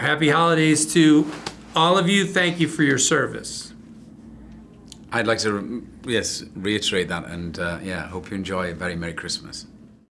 Happy holidays to all of you. Thank you for your service. I'd like to, yes, reiterate that and uh, yeah, hope you enjoy a very Merry Christmas.